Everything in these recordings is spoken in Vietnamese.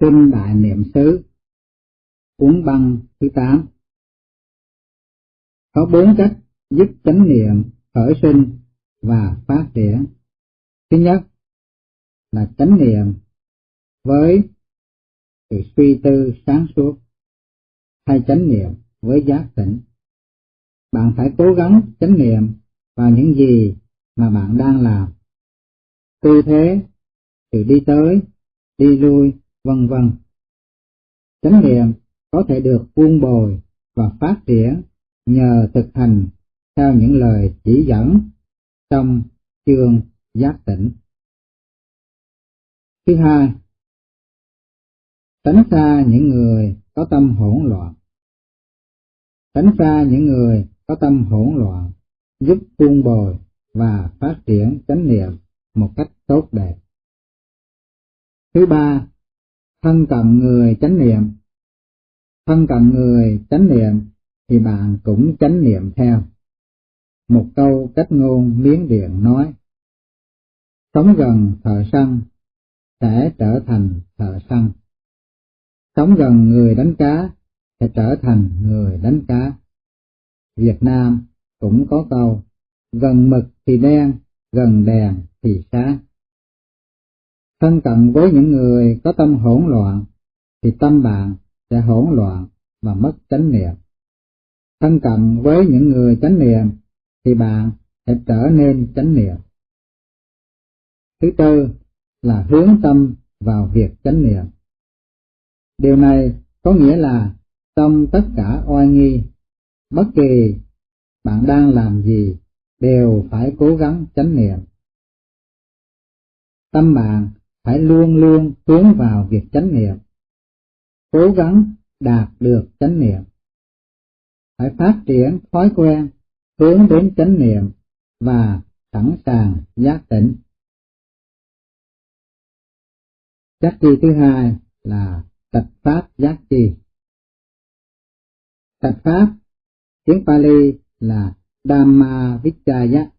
Kinh Đại Niệm xứ Cuốn băng thứ 8 Có bốn cách giúp chánh niệm khởi sinh và phát triển. Thứ nhất là chánh niệm với sự suy tư sáng suốt hay chánh niệm với giác tỉnh. Bạn phải cố gắng chánh niệm vào những gì mà bạn đang làm. Tư thế, sự đi tới, đi lui, vân vân. Chánh niệm có thể được buông bồi và phát triển nhờ thực hành theo những lời chỉ dẫn trong chương giác tỉnh. Thứ hai, tránh xa những người có tâm hỗn loạn. Tránh xa những người có tâm hỗn loạn giúp buông bồi và phát triển chánh niệm một cách tốt đẹp. Thứ ba, thân cận người chánh niệm. Thân cận người chánh niệm thì bạn cũng chánh niệm theo. Một câu cách ngôn miến điện nói, Sống gần thợ săn sẽ trở thành thợ săn. Sống gần người đánh cá sẽ trở thành người đánh cá. Việt Nam cũng có câu, gần mực thì đen, gần đèn thì sáng. Thân cận với những người có tâm hỗn loạn, thì tâm bạn sẽ hỗn loạn và mất chánh niệm. Thân cận với những người chánh niệm, thì bạn sẽ trở nên chánh niệm. Thứ tư là hướng tâm vào việc chánh niệm. Điều này có nghĩa là trong tất cả oai nghi, bất kỳ bạn đang làm gì đều phải cố gắng chánh niệm. Tâm bạn phải luôn luôn hướng vào việc chánh niệm, cố gắng đạt được chánh niệm. Phải phát triển thói quen hướng đến chánh niệm và sẵn sàng giác tỉnh. Giác chi thứ hai là tật pháp giác chi. Tật pháp, tiếng Pali là Dhamma Vichaya,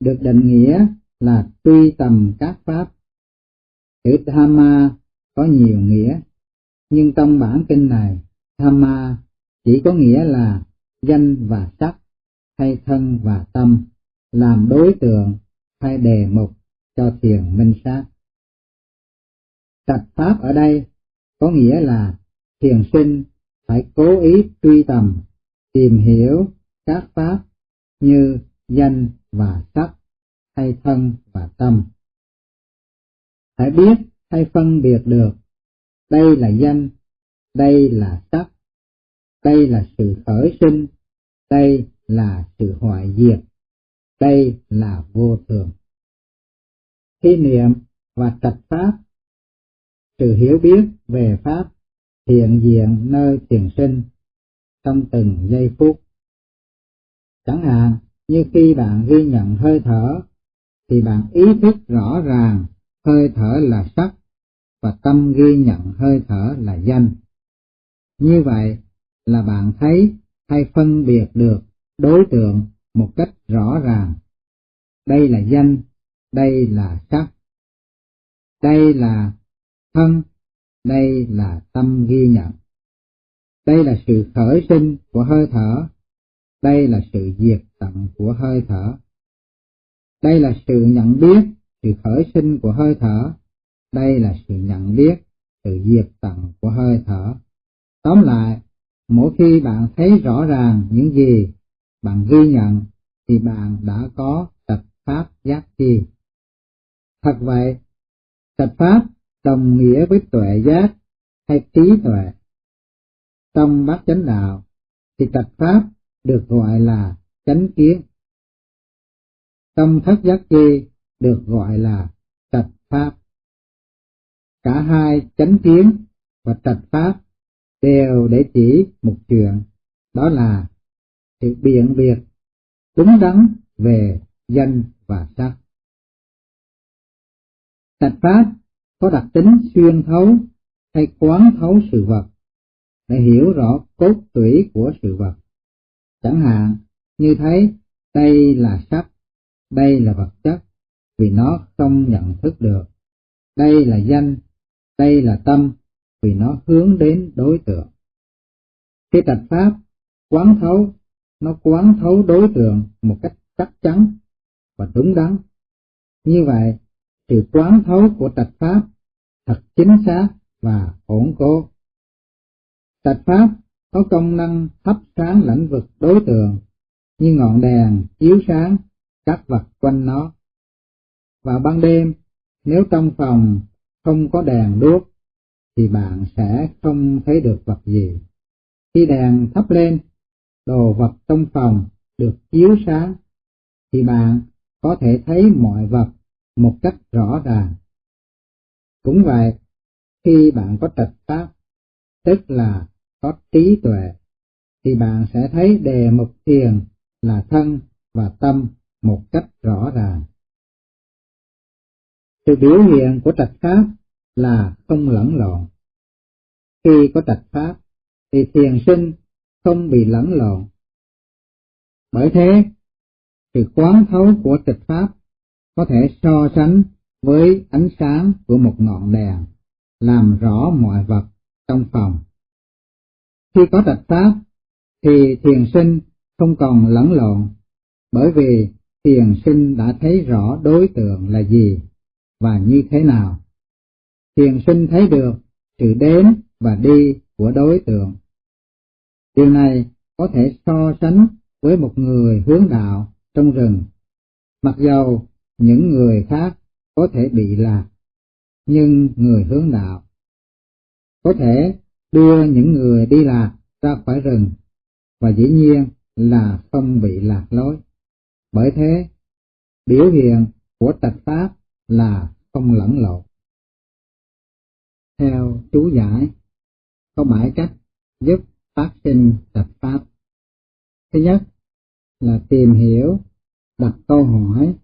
được định nghĩa là tuy tầm các pháp Chữ Dhamma có nhiều nghĩa, nhưng trong bản kinh này, Dhamma chỉ có nghĩa là danh và sắc, hay thân và tâm, làm đối tượng hay đề mục cho thiền minh sát. Trạch pháp ở đây có nghĩa là thiền sinh phải cố ý truy tầm, tìm hiểu các pháp như danh và sắc, hay thân và tâm phải biết hay phân biệt được đây là danh, đây là sắc, đây là sự khởi sinh, đây là sự hoại diệt, đây là vô thường. Khi niệm và trạch pháp, sự hiểu biết về pháp hiện diện nơi tiền sinh trong từng giây phút. Chẳng hạn như khi bạn ghi nhận hơi thở, thì bạn ý thức rõ ràng hơi thở là sắc và tâm ghi nhận hơi thở là danh. Như vậy là bạn thấy hay phân biệt được đối tượng một cách rõ ràng. Đây là danh, đây là sắc. Đây là thân, đây là tâm ghi nhận. Đây là sự khởi sinh của hơi thở, đây là sự diệt tận của hơi thở. Đây là sự nhận biết sự khởi sinh của hơi thở, đây là sự nhận biết, sự diệt tận của hơi thở. Tóm lại, mỗi khi bạn thấy rõ ràng những gì bạn ghi nhận, thì bạn đã có tập pháp giác chi. Thật vậy, tập pháp đồng nghĩa với tuệ giác hay trí tuệ. Trong bát chánh đạo, thì tập pháp được gọi là chánh kiến. Trong thất giác chi được gọi là trạch pháp. Cả hai chánh kiến và trạch pháp đều để chỉ một chuyện, đó là sự biện biệt đúng đắn về danh và sắc. Trạch pháp có đặc tính xuyên thấu hay quán thấu sự vật để hiểu rõ cốt tủy của sự vật. Chẳng hạn như thấy đây là sắc, đây là vật chất, vì nó không nhận thức được. Đây là danh, đây là tâm, vì nó hướng đến đối tượng. Khi tạch pháp quán thấu, nó quán thấu đối tượng một cách chắc chắn và đúng đắn. Như vậy, sự quán thấu của tạch pháp thật chính xác và ổn cố. Tạch pháp có công năng thắp sáng lãnh vực đối tượng như ngọn đèn chiếu sáng các vật quanh nó. Vào ban đêm, nếu trong phòng không có đèn đuốc, thì bạn sẽ không thấy được vật gì. Khi đèn thắp lên, đồ vật trong phòng được chiếu sáng, thì bạn có thể thấy mọi vật một cách rõ ràng. Cũng vậy, khi bạn có trạch pháp, tức là có trí tuệ, thì bạn sẽ thấy đề mục thiền là thân và tâm một cách rõ ràng. Sự biểu hiện của trạch pháp là không lẫn lộn. Khi có trạch pháp, thì thiền sinh không bị lẫn lộn. Bởi thế, sự quán thấu của trạch pháp có thể so sánh với ánh sáng của một ngọn đèn, làm rõ mọi vật trong phòng. Khi có trạch pháp, thì thiền sinh không còn lẫn lộn, bởi vì thiền sinh đã thấy rõ đối tượng là gì và như thế nào. Thiền sinh thấy được sự đến và đi của đối tượng. Điều này có thể so sánh với một người hướng đạo trong rừng. Mặc dầu những người khác có thể bị lạc, nhưng người hướng đạo có thể đưa những người đi lạc ra khỏi rừng và dĩ nhiên là không bị lạc lối. Bởi thế, biểu hiện của trạch pháp là không lẫn lộn. Theo chú giải, có bảy cách giúp phát sinh tập pháp. Thứ nhất là tìm hiểu, đặt câu hỏi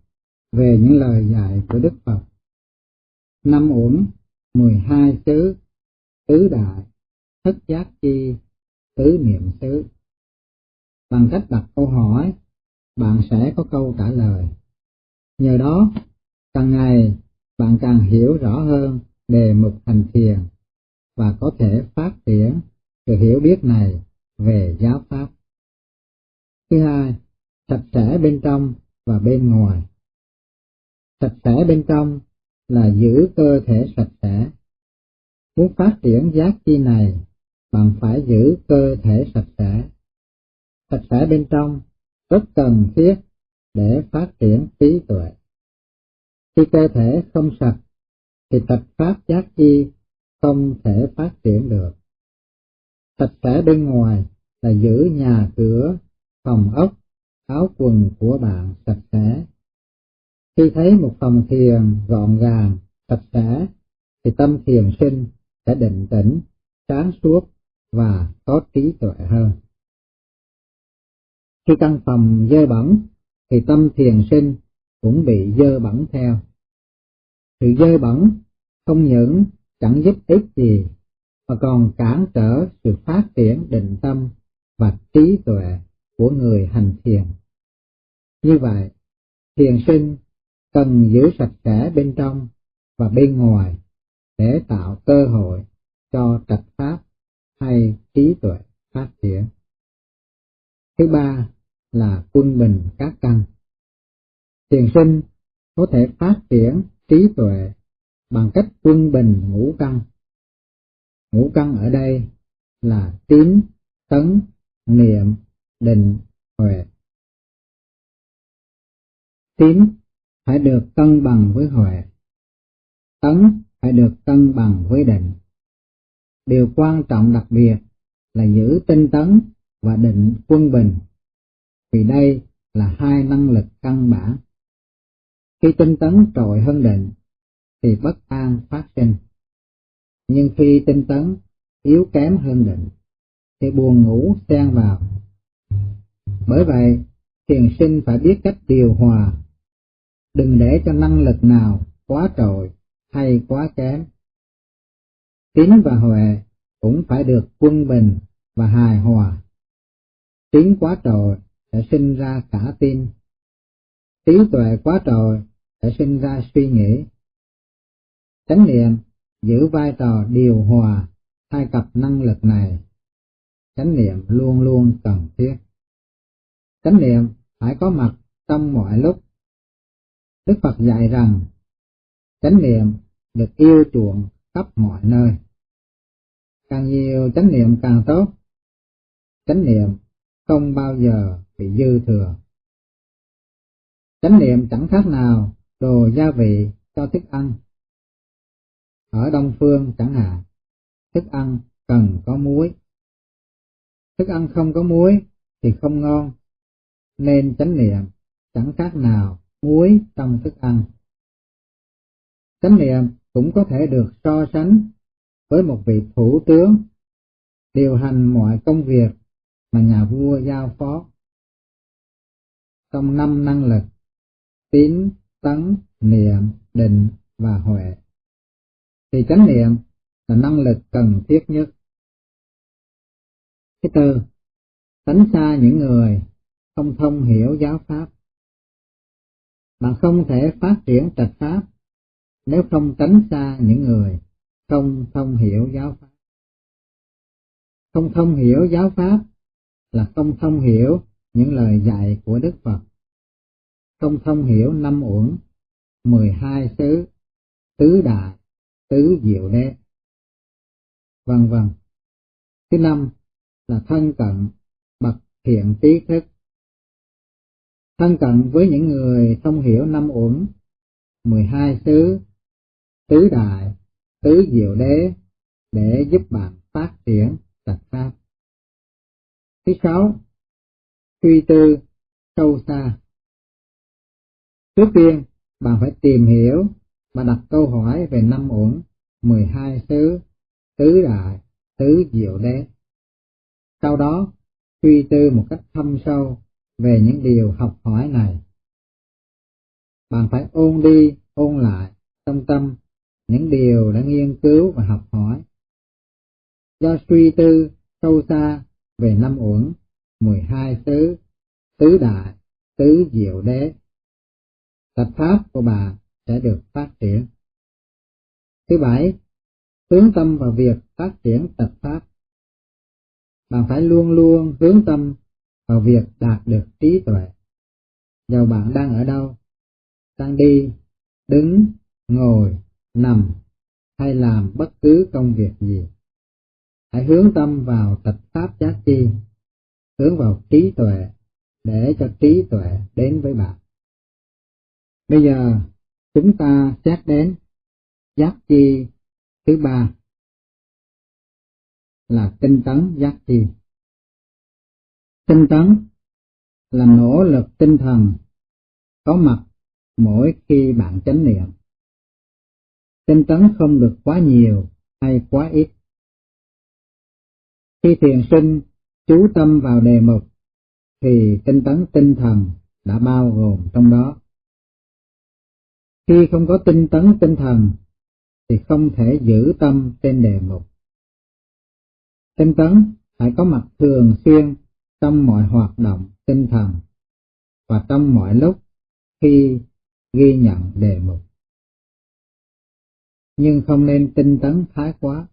về những lời dạy của Đức Phật. Năm uẩn, mười hai xứ, tứ đại, thất giác chi, tứ niệm xứ. Bằng cách đặt câu hỏi, bạn sẽ có câu trả lời. Nhờ đó, càng ngày bạn càng hiểu rõ hơn đề mục hành thiền và có thể phát triển sự hiểu biết này về giáo pháp. Thứ hai, sạch sẽ bên trong và bên ngoài. Sạch sẽ bên trong là giữ cơ thể sạch sẽ. Muốn phát triển giác chi này, bạn phải giữ cơ thể sạch sẽ. Sạch sẽ bên trong rất cần thiết để phát triển trí tuệ. Khi cơ thể không sạch, thì tập pháp giác chi không thể phát triển được. Sạch sẽ bên ngoài là giữ nhà cửa, phòng ốc, áo quần của bạn sạch sẽ. Khi thấy một phòng thiền gọn gàng, sạch sẽ, thì tâm thiền sinh sẽ định tĩnh, sáng suốt và có trí tuệ hơn. Khi căn phòng dơ bẩn, thì tâm thiền sinh cũng bị dơ bẩn theo. Sự dơ bẩn không những chẳng giúp ích gì, mà còn cản trở sự phát triển định tâm và trí tuệ của người hành thiền. Như vậy, thiền sinh cần giữ sạch sẽ bên trong và bên ngoài để tạo cơ hội cho trạch pháp hay trí tuệ phát triển. Thứ ba là quân bình các căn. Thiền sinh có thể phát triển trí tuệ bằng cách quân bình ngũ căn. Ngũ căn ở đây là tín, tấn, niệm, định, huệ. Tín phải được cân bằng với huệ. Tấn phải được cân bằng với định. Điều quan trọng đặc biệt là giữ tinh tấn và định quân bình, vì đây là hai năng lực căn bản. Khi tinh tấn trội hơn định, thì bất an phát sinh. Nhưng khi tinh tấn yếu kém hơn định, thì buồn ngủ xen vào. Bởi vậy, thiền sinh phải biết cách điều hòa, đừng để cho năng lực nào quá trội hay quá kém. Tín và huệ cũng phải được quân bình và hài hòa. Tín quá trội sẽ sinh ra cả tin. Trí tuệ quá trội sẽ sinh ra suy nghĩ. Chánh niệm giữ vai trò điều hòa hai cặp năng lực này, chánh niệm luôn luôn cần thiết. Chánh niệm phải có mặt trong mọi lúc. Đức Phật dạy rằng, chánh niệm được yêu chuộng khắp mọi nơi. Càng nhiều chánh niệm càng tốt. Chánh niệm không bao giờ bị dư thừa. Chánh niệm chẳng khác nào đồ gia vị cho thức ăn. Ở Đông Phương chẳng hạn, thức ăn cần có muối. Thức ăn không có muối thì không ngon, nên chánh niệm chẳng khác nào muối trong thức ăn. Chánh niệm cũng có thể được so sánh với một vị thủ tướng điều hành mọi công việc mà nhà vua giao phó. Trong năm năng lực, tín, tấn, niệm, định và huệ, thì chánh niệm là năng lực cần thiết nhất. Thứ tư, tránh xa những người không thông hiểu giáo pháp. Bạn không thể phát triển trạch pháp nếu không tránh xa những người không thông hiểu giáo pháp. Không thông hiểu giáo pháp là không thông hiểu những lời dạy của Đức Phật, không thông hiểu năm uẩn, mười hai xứ, tứ đại, tứ diệu đế, vân vân. Thứ năm là thân cận bậc thiện trí thức. Thân cận với những người thông hiểu năm uẩn, mười hai xứ, tứ đại, tứ diệu đế để giúp bạn phát triển trạch pháp. Thứ sáu, suy tư sâu xa. Trước tiên, bạn phải tìm hiểu và đặt câu hỏi về năm uẩn, mười hai xứ, tứ đại, tứ diệu đế. Sau đó, suy tư một cách thâm sâu về những điều học hỏi này. Bạn phải ôn đi, ôn lại trong tâm những điều đã nghiên cứu và học hỏi. Do suy tư sâu xa về năm uẩn, mười hai tứ đại, tứ diệu đế, tập pháp của bà sẽ được phát triển. Thứ bảy, hướng tâm vào việc phát triển tập pháp. Bạn phải luôn luôn hướng tâm vào việc đạt được trí tuệ. Dầu bạn đang ở đâu, đang đi, đứng, ngồi, nằm hay làm bất cứ công việc gì. Hãy hướng tâm vào tập pháp giác chi, hướng vào trí tuệ để cho trí tuệ đến với bạn. Bây giờ chúng ta xét đến giác chi thứ ba là tinh tấn giác chi. Tinh tấn là nỗ lực tinh thần có mặt mỗi khi bạn chánh niệm tinh tấn không được quá nhiều hay quá ít. Khi thiền sinh chú tâm vào đề mục, thì tinh tấn tinh thần đã bao gồm trong đó. Khi không có tinh tấn tinh thần, thì không thể giữ tâm trên đề mục. Tinh tấn phải có mặt thường xuyên trong mọi hoạt động tinh thần và trong mọi lúc khi ghi nhận đề mục nhưng không nên tinh tấn thái quá,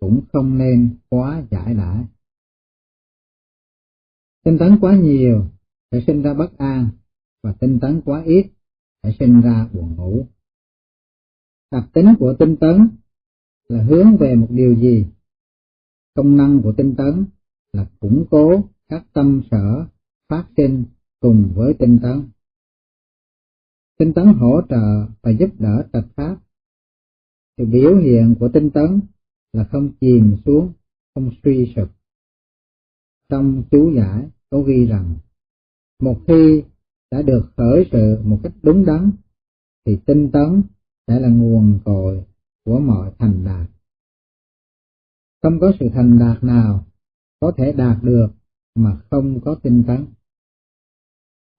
cũng không nên quá giải đãi. Tinh tấn quá nhiều sẽ sinh ra bất an, và tinh tấn quá ít phải sinh ra buồn ngủ. Đặc tính của tinh tấn là hướng về một điều gì? Công năng của tinh tấn là củng cố các tâm sở phát sinh cùng với tinh tấn. Tinh tấn hỗ trợ và giúp đỡ trạch pháp thì biểu hiện của tinh tấn là không chìm xuống, không suy sụp. Trong chú giải có ghi rằng, một khi đã được khởi sự một cách đúng đắn, thì tinh tấn sẽ là nguồn cội của mọi thành đạt. Không có sự thành đạt nào có thể đạt được mà không có tinh tấn.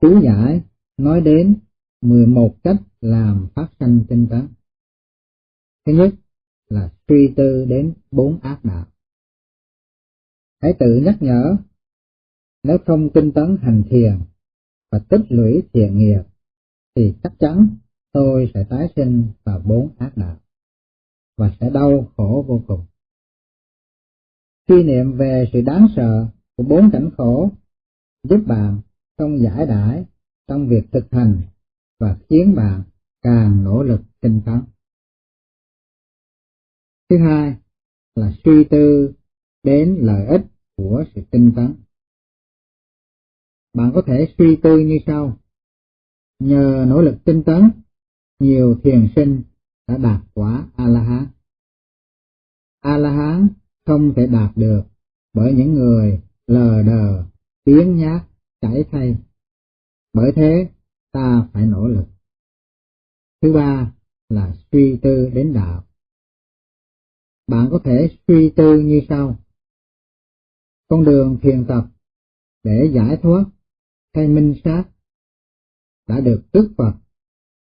Chú giải nói đến 11 cách làm phát sinh tinh tấn. Thứ nhất là suy tư đến bốn ác đạo. Hãy tự nhắc nhở, nếu không tinh tấn hành thiền và tích lũy thiện nghiệp, thì chắc chắn tôi sẽ tái sinh vào bốn ác đạo và sẽ đau khổ vô cùng. suy niệm về sự đáng sợ của bốn cảnh khổ giúp bạn không giải đãi trong việc thực hành và khiến bạn càng nỗ lực tinh tấn. Thứ hai là suy tư đến lợi ích của sự tinh tấn. Bạn có thể suy tư như sau. Nhờ nỗ lực tinh tấn, nhiều thiền sinh đã đạt quả A-la-hán. A-la-hán không thể đạt được bởi những người lờ đờ, tiếng nhát, chảy thay. Bởi thế, ta phải nỗ lực. Thứ ba là suy tư đến đạo. Bạn có thể suy tư như sau. Con đường thiền tập để giải thoát hay minh sát đã được Đức Phật,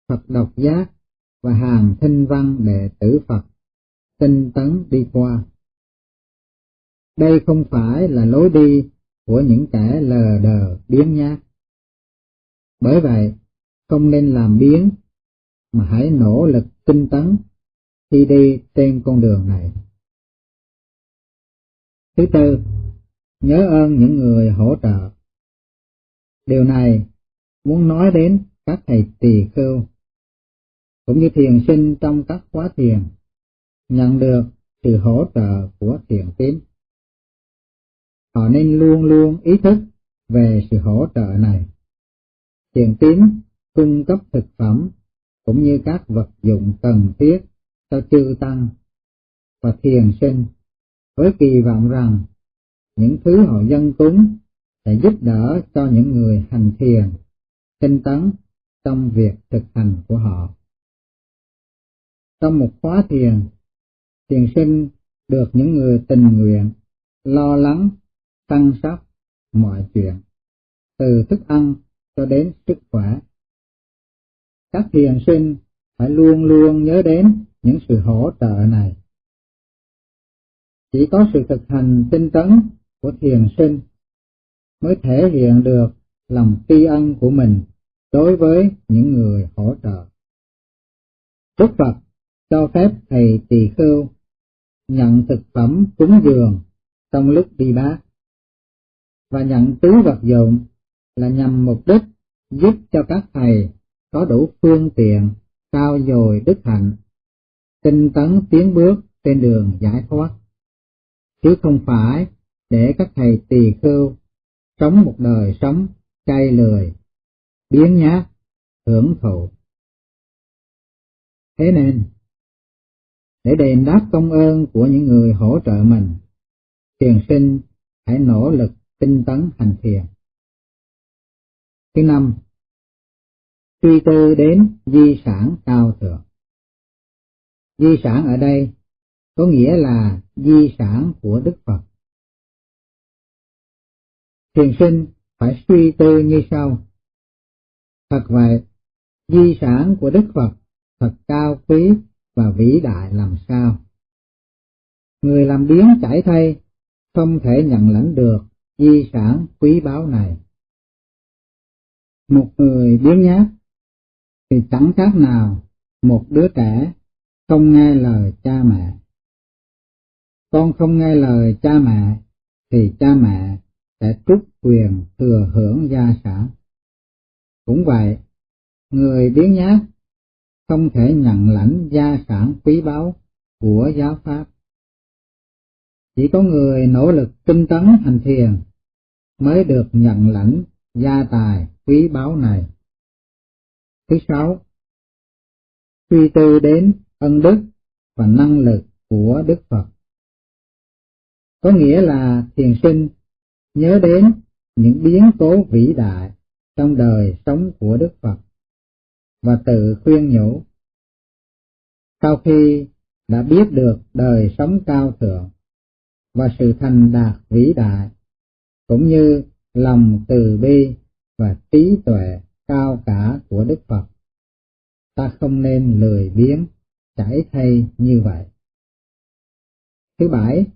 Phật độc giác và hàng thanh văn đệ tử Phật tinh tấn đi qua. Đây không phải là lối đi của những kẻ lờ đờ biến nhát. Bởi vậy, không nên làm biến, mà hãy nỗ lực tinh tấn khi đi trên con đường này. Thứ tư, nhớ ơn những người hỗ trợ. Điều này muốn nói đến các thầy tỳ khưu, cũng như thiền sinh trong các khóa thiền, nhận được sự hỗ trợ của thiền tín. Họ nên luôn luôn ý thức về sự hỗ trợ này. Thiền tín cung cấp thực phẩm cũng như các vật dụng cần thiết cho chư tăng và thiền sinh với kỳ vọng rằng những thứ họ dân cúng để giúp đỡ cho những người hành thiền, tinh tấn trong việc thực hành của họ. Trong một khóa thiền, thiền sinh được những người tình nguyện lo lắng, tăng sóc mọi chuyện, từ thức ăn cho đến sức khỏe. Các thiền sinh phải luôn luôn nhớ đến những sự hỗ trợ này. Chỉ có sự thực hành tinh tấn của thiền sinh mới thể hiện được lòng tri ân của mình đối với những người hỗ trợ. Đức Phật cho phép thầy tỳ khưu nhận thực phẩm cúng dường trong lúc đi bát và nhận tứ vật dụng là nhằm mục đích giúp cho các thầy có đủ phương tiện cao dồi đức hạnh, tinh tấn tiến bước trên đường giải thoát, chứ không phải để các thầy tỳ khưu sống một đời sống cay lười, biến nhát, hưởng thụ. Thế nên, để đền đáp công ơn của những người hỗ trợ mình, thiền sinh hãy nỗ lực tinh tấn hành thiền. Thứ năm, suy tư đến di sản cao thượng. Di sản ở đây có nghĩa là di sản của Đức Phật. Thiền sinh phải suy tư như sau. Thật vậy, di sản của Đức Phật thật cao quý và vĩ đại làm sao. Người làm biến chảy thay không thể nhận lãnh được di sản quý báu này. Một người biến nhát thì chẳng khác nào một đứa trẻ không nghe lời cha mẹ. Con không nghe lời cha mẹ thì cha mẹ sẽ trút quyền thừa hưởng gia sản. Cũng vậy, người biến nhát không thể nhận lãnh gia sản quý báu của giáo pháp. Chỉ có người nỗ lực tinh tấn hành thiền mới được nhận lãnh gia tài quý báu này. Thứ sáu, suy tư đến ân đức và năng lực của Đức Phật. Có nghĩa là thiền sinh nhớ đến những biến cố vĩ đại trong đời sống của Đức Phật và tự khuyên nhủ. Sau khi đã biết được đời sống cao thượng và sự thành đạt vĩ đại, cũng như lòng từ bi và trí tuệ cao cả của Đức Phật, ta không nên lười biếng, chảy thay như vậy. Thứ bảy,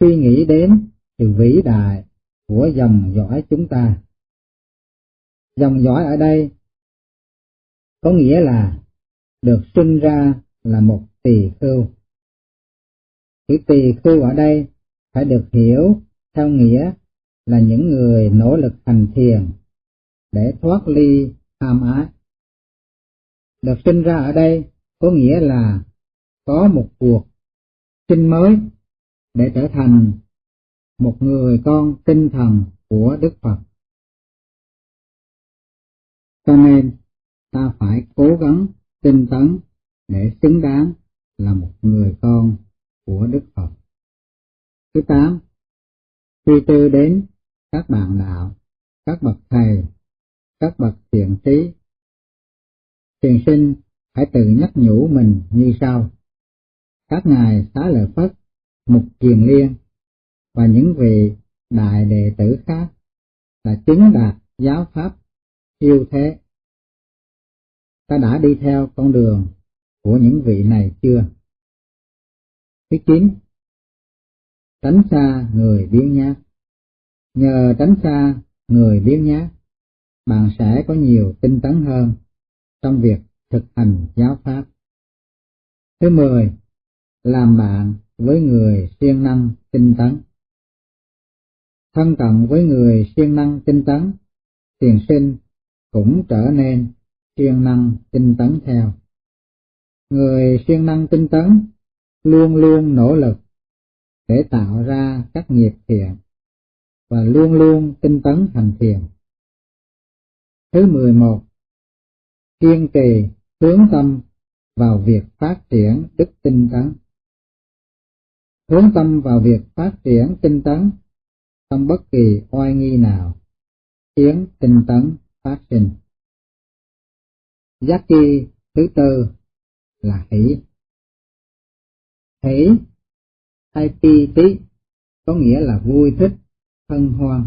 suy nghĩ đến sự vĩ đại của dòng dõi chúng ta. Dòng dõi ở đây có nghĩa là được sinh ra là một tỳ khưu. Chữ tỳ khưu ở đây phải được hiểu theo nghĩa là những người nỗ lực hành thiền để thoát ly tham ái. Được sinh ra ở đây có nghĩa là có một cuộc sinh mới để trở thành một người con tinh thần của Đức Phật. Cho nên ta phải cố gắng tinh tấn để xứng đáng là một người con của Đức Phật. Thứ tám, suy tư đến các bạn đạo, các bậc thầy, các bậc thiện trí. Thiền sinh hãy tự nhắc nhủ mình như sau. Các ngài xá lợi Phất, Mục Kiền Liên và những vị đại đệ tử khác là chứng đạt giáo pháp siêu thế. Ta đã đi theo con đường của những vị này chưa? Thứ chín, tránh xa người biếng nhác. Nhờ tránh xa người biếng nhác, bạn sẽ có nhiều tinh tấn hơn trong việc thực hành giáo pháp. Thứ mười, làm bạn với người siêng năng tinh tấn. Thân cận với người siêng năng tinh tấn, tiền sinh cũng trở nên siêng năng tinh tấn theo. Người siêng năng tinh tấn luôn luôn nỗ lực để tạo ra các nghiệp thiện và luôn luôn tinh tấn hành thiền. Thứ 11. Kiên trì hướng tâm vào việc phát triển đức tinh tấn. Hướng tâm vào việc phát triển tinh tấn trong bất kỳ oai nghi nào, khiến tinh tấn phát sinh. Giác chi thứ tư là hỷ. Hỷ hay pi tí có nghĩa là vui thích, hân hoan.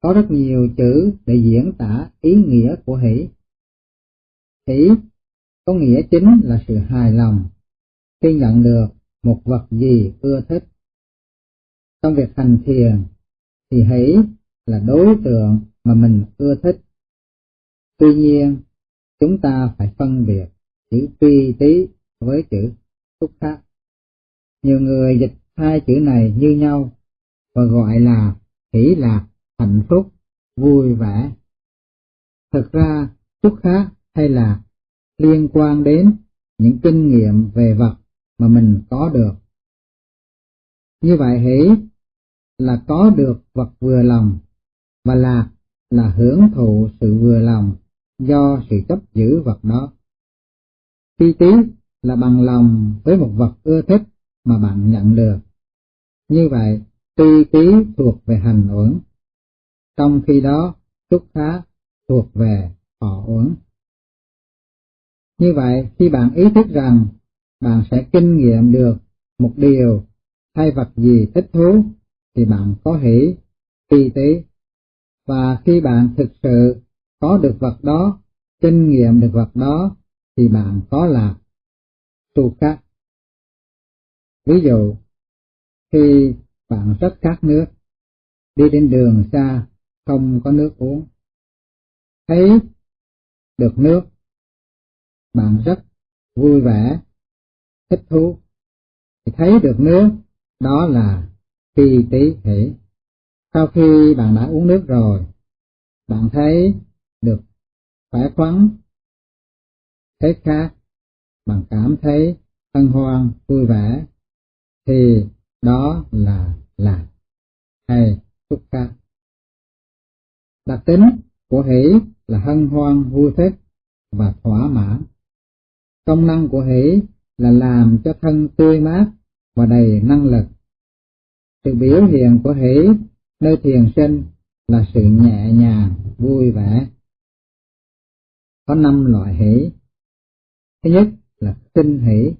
Có rất nhiều chữ để diễn tả ý nghĩa của hỷ. Hỷ có nghĩa chính là sự hài lòng khi nhận được một vật gì ưa thích. Trong việc hành thiền thì hỷ là đối tượng mà mình ưa thích. Tuy nhiên, chúng ta phải phân biệt chữ tuy tí với chữ xúc khác. Nhiều người dịch hai chữ này như nhau và gọi là hỷ lạc, hạnh phúc, vui vẻ. Thực ra, xúc khác hay là liên quan đến những kinh nghiệm về vật mà mình có được. Như vậy hỷ là có được vật vừa lòng, và lạc là hưởng thụ sự vừa lòng do sự chấp giữ vật đó. Phi tí là bằng lòng với một vật ưa thích mà bạn nhận được. Như vậy, tuy tí thuộc về hành uẩn, trong khi đó xúc khá thuộc về họ uẩn. Như vậy, khi bạn ý thức rằng bạn sẽ kinh nghiệm được một điều hay vật gì thích thú, thì bạn có hỷ, phi tí. Và khi bạn thực sự có được vật đó, kinh nghiệm được vật đó, thì bạn có lạc tu khác. Ví dụ, khi bạn rất khát nước, đi đến đường xa, không có nước uống, thấy được nước, bạn rất vui vẻ, thích thú, thì thấy được nước, đó là phi tí hỷ. Sau khi bạn đã uống nước rồi, bạn thấy được khỏe khoắn, thấy khác, bạn cảm thấy hân hoan, vui vẻ, thì đó là lạc hay xúc khác. Đặc tính của hỷ là hân hoan, vui thích và thỏa mãn. Công năng của hỷ là làm cho thân tươi mát và đầy năng lực. Sự biểu hiện của hỷ nơi thiền sinh là sự nhẹ nhàng, vui vẻ. Có năm loại hỷ. Thứ nhất là kinh hỷ,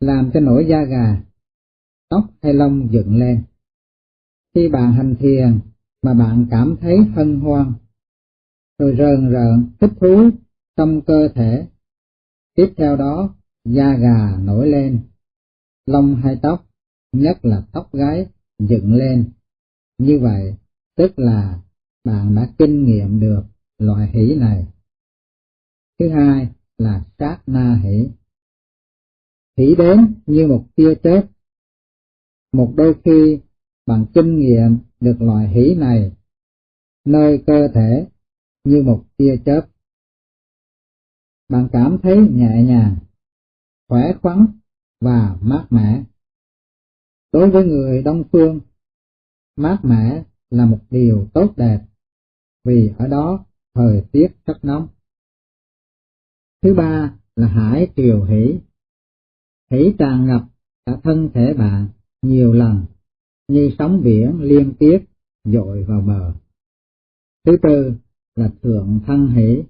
làm cho nổi da gà, tóc hay lông dựng lên. Khi bạn hành thiền mà bạn cảm thấy hân hoan, rồi rờn rợn, thích thú trong cơ thể, tiếp theo đó da gà nổi lên, lông hay tóc, nhất là tóc gái, dựng lên. Như vậy, tức là bạn đã kinh nghiệm được loại hỷ này. Thứ hai là sát na hỷ hỷ đến như một tia chớp. Một đôi khi bằng kinh nghiệm được loại hỷ này nơi cơ thể như một tia chớp. Bạn cảm thấy nhẹ nhàng, khỏe khoắn và mát mẻ. Đối với người Đông Phương, mát mẻ là một điều tốt đẹp, vì ở đó thời tiết rất nóng. Thứ ba là hải triều hỷ. Hỷ tràn ngập cả thân thể bạn nhiều lần như sóng biển liên tiếp dội vào bờ. Thứ tư là thượng thân hỷ.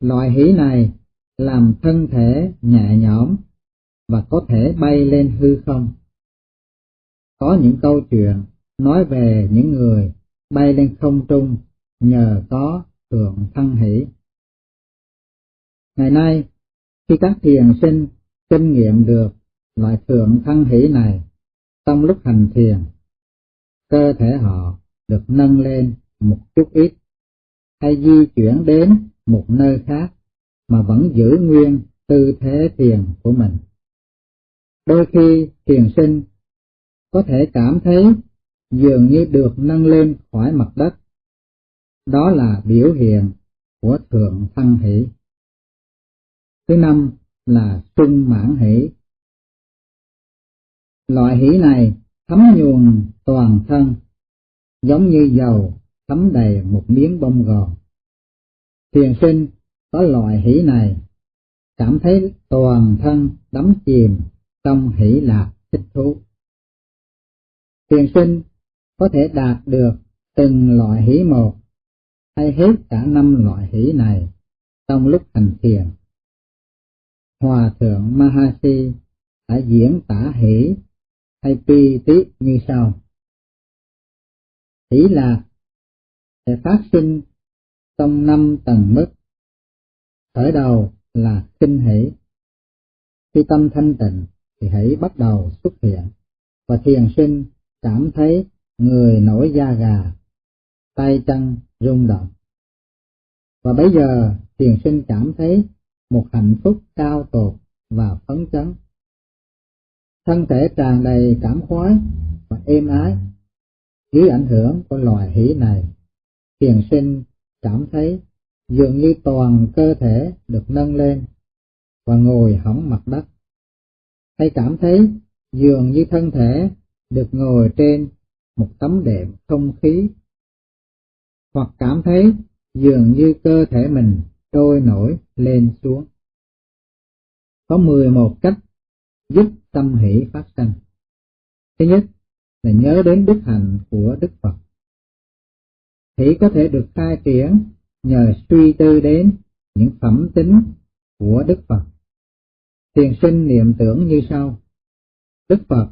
Loại hỷ này làm thân thể nhẹ nhõm và có thể bay lên hư không. Có những câu chuyện nói về những người bay lên không trung nhờ có thượng thân hỷ. Ngày nay, khi các thiền sinh kinh nghiệm được loại thượng thân hỷ này trong lúc hành thiền, cơ thể họ được nâng lên một chút ít hay di chuyển đến một nơi khác mà vẫn giữ nguyên tư thế thiền của mình. Đôi khi thiền sinh có thể cảm thấy dường như được nâng lên khỏi mặt đất. Đó là biểu hiện của thượng thăng hỷ. Thứ năm là trung mãn hỷ. Loại hỷ này thấm nhuần toàn thân, giống như dầu thấm đầy một miếng bông gòn. Thiền sinh có loại hỷ này, cảm thấy toàn thân đắm chìm trong hỷ lạc thích thú. Thiền sinh có thể đạt được từng loại hỷ một hay hết cả năm loại hỷ này trong lúc hành thiền. Hòa thượng Mahasi đã diễn tả hỷ hay pi tí như sau. Hỷ lạc sẽ phát sinh trong năm tầng mức. Khởi đầu là kinh hỷ. Khi tâm thanh tịnh thì hãy bắt đầu xuất hiện và thiền sinh cảm thấy người nổi da gà, tay chân rung động. Và bây giờ thiền sinh cảm thấy một hạnh phúc cao tột và phấn chấn. Thân thể tràn đầy cảm khoái và êm ái. Dưới ảnh hưởng của loài hỷ này, thiền sinh cảm thấy dường như toàn cơ thể được nâng lên và ngồi hỏng mặt đất. Hay cảm thấy dường như thân thể được ngồi trên một tấm đệm không khí, hoặc cảm thấy dường như cơ thể mình trôi nổi lên xuống. Có 11 cách giúp tâm hỷ phát sanh. Thứ nhất là nhớ đến đức hạnh của Đức Phật. Hỷ có thể được khai triển nhờ suy tư đến những phẩm tính của Đức Phật. Thiền sinh niệm tưởng như sau. Đức Phật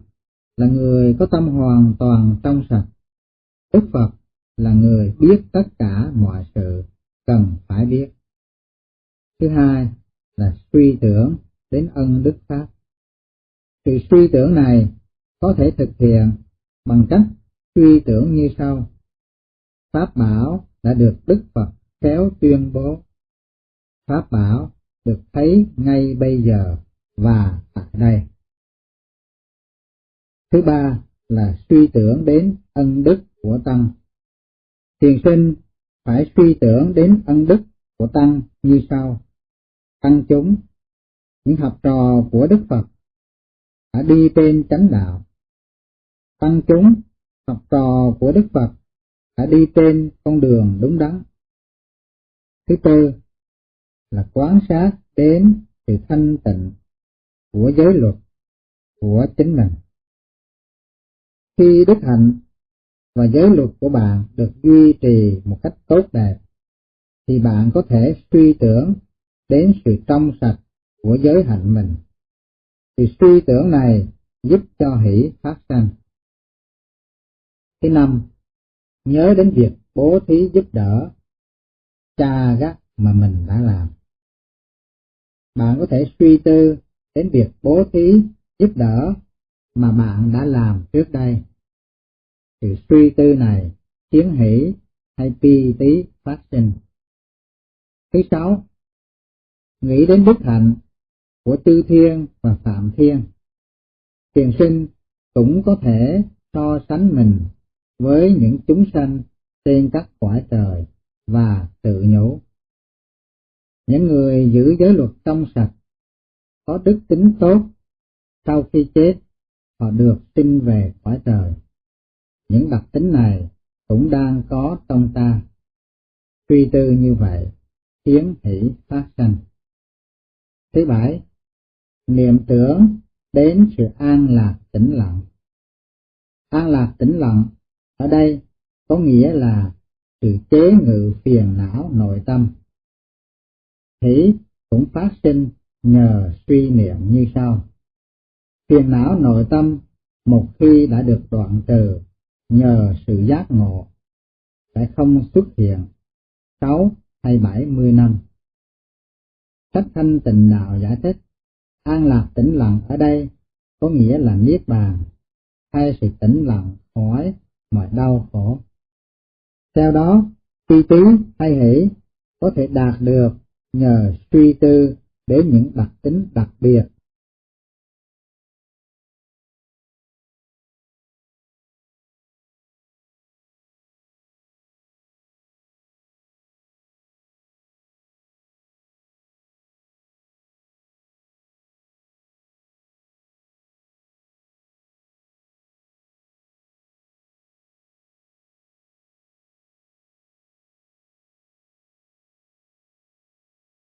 là người có tâm hoàn toàn trong sạch. Đức Phật là người biết tất cả mọi sự cần phải biết. Thứ hai là suy tưởng đến ân đức Pháp. Sự suy tưởng này có thể thực hiện bằng cách suy tưởng như sau. Pháp bảo đã được Đức Phật khéo tuyên bố. Pháp bảo được thấy ngay bây giờ và tại đây. Thứ ba là suy tưởng đến ân đức của Tăng. Thiền sinh phải suy tưởng đến ân đức của Tăng như sau. Tăng chúng, những học trò của Đức Phật, đã đi trên chánh đạo. Tăng chúng, học trò của Đức Phật, đã đi trên con đường đúng đắn. Thứ tư là quán sát đến sự thanh tịnh của giới luật của chính mình. Khi đức hạnh và giới luật của bạn được duy trì một cách tốt đẹp, thì bạn có thể suy tưởng đến sự trong sạch của giới hạnh mình. Thì suy tưởng này giúp cho hỷ phát sinh. Thứ năm, nhớ đến việc bố thí giúp đỡ cha gắt mà mình đã làm. Bạn có thể suy tư đến việc bố thí giúp đỡ mà bạn đã làm trước đây. Sự suy tư này khiến hỷ hay pi tí phát sinh. Thứ sáu, nghĩ đến đức hạnh của tư thiên và phạm thiên. Thiền sinh cũng có thể so sánh mình với những chúng sanh trên các cõi trời và tự nhủ. Những người giữ giới luật trong sạch, có đức tính tốt, sau khi chết, họ được sinh về cõi trời. Những đặc tính này cũng đang có trong ta. Suy tư như vậy, khiến hỷ phát sanh. Thứ bảy, niệm tưởng đến sự an lạc tĩnh lặng. An lạc tĩnh lặng ở đây có nghĩa là sự chế ngự phiền não nội tâm. thấy cũng phát sinh nhờ suy niệm như sau. Phiền não nội tâm một khi đã được đoạn trừ nhờ sự giác ngộ sẽ không xuất hiện sáu hay bảy mươi năm. Sách thanh tịnh đạo giải thích, an lạc tĩnh lặng ở đây có nghĩa là niết bàn, hay sự tĩnh lặng khỏi mọi đau khổ. Theo đó, tri tứ hay hỷ có thể đạt được nhờ suy tư đến những đặc tính đặc biệt.